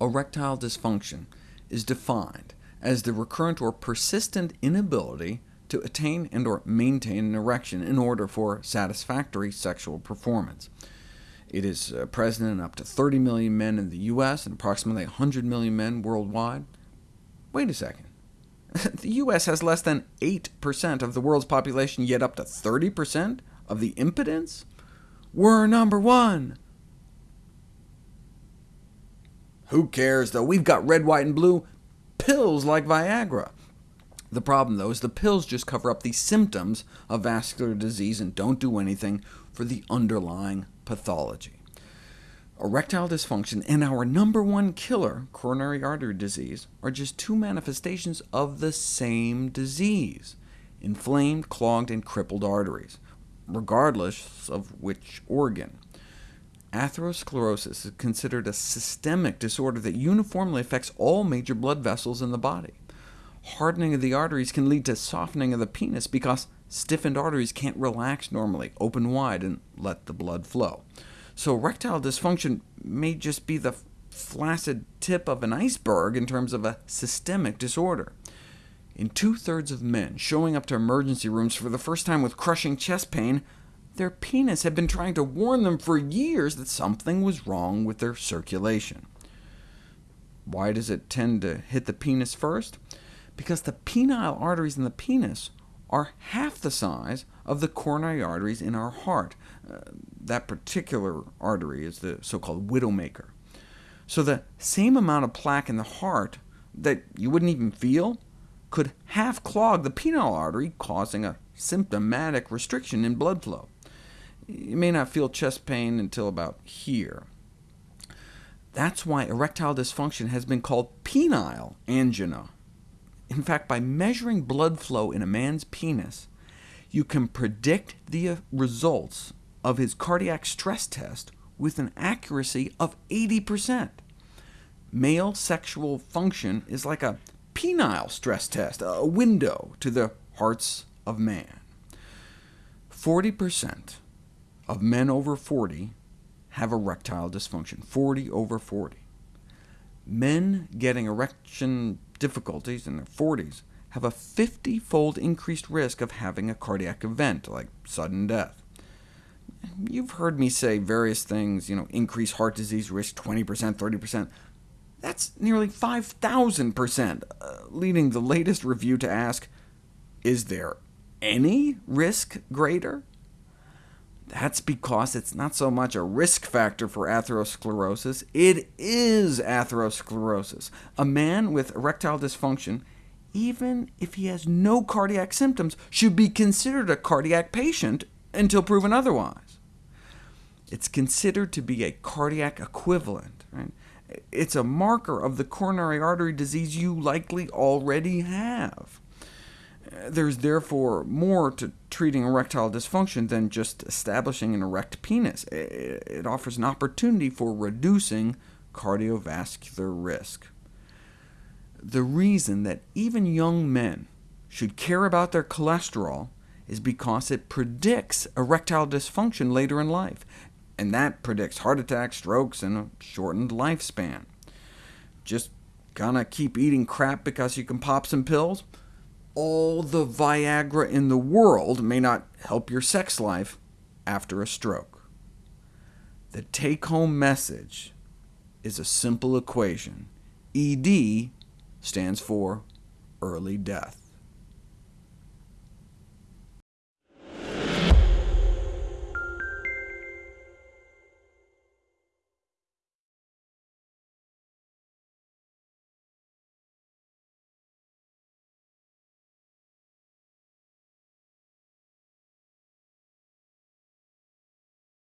Erectile dysfunction is defined as the recurrent or persistent inability to attain and or maintain an erection in order for satisfactory sexual performance. It is uh, present in up to 30 million men in the US and approximately 100 million men worldwide. Wait a second. the US has less than 8% of the world's population, yet up to 30% of the impotence? We're number one! Who cares, though? We've got red, white, and blue pills like Viagra. The problem, though, is the pills just cover up the symptoms of vascular disease and don't do anything for the underlying pathology. Erectile dysfunction and our number one killer, coronary artery disease, are just two manifestations of the same disease, inflamed, clogged, and crippled arteries, regardless of which organ. Atherosclerosis is considered a systemic disorder that uniformly affects all major blood vessels in the body. Hardening of the arteries can lead to softening of the penis because stiffened arteries can't relax normally, open wide, and let the blood flow. So erectile dysfunction may just be the flaccid tip of an iceberg in terms of a systemic disorder. In two-thirds of men showing up to emergency rooms for the first time with crushing chest pain, their penis had been trying to warn them for years that something was wrong with their circulation. Why does it tend to hit the penis first? Because the penile arteries in the penis are half the size of the coronary arteries in our heart. Uh, that particular artery is the so-called widowmaker. So the same amount of plaque in the heart that you wouldn't even feel could half clog the penile artery, causing a symptomatic restriction in blood flow. You may not feel chest pain until about here. That's why erectile dysfunction has been called penile angina. In fact, by measuring blood flow in a man's penis, you can predict the uh, results of his cardiac stress test with an accuracy of 80%. Male sexual function is like a penile stress test, a window to the hearts of man. 40% of men over 40 have erectile dysfunction, 40 over 40. Men getting erection difficulties in their 40s have a 50-fold increased risk of having a cardiac event, like sudden death. You've heard me say various things, you know, increase heart disease risk 20%, 30%. That's nearly 5,000%, uh, leading the latest review to ask, is there any risk greater? That's because it's not so much a risk factor for atherosclerosis, it is atherosclerosis. A man with erectile dysfunction, even if he has no cardiac symptoms, should be considered a cardiac patient until proven otherwise. It's considered to be a cardiac equivalent. Right? It's a marker of the coronary artery disease you likely already have. There's therefore more to treating erectile dysfunction than just establishing an erect penis. It offers an opportunity for reducing cardiovascular risk. The reason that even young men should care about their cholesterol is because it predicts erectile dysfunction later in life, and that predicts heart attacks, strokes, and a shortened lifespan. Just gonna keep eating crap because you can pop some pills? All the Viagra in the world may not help your sex life after a stroke. The take-home message is a simple equation. ED stands for early death.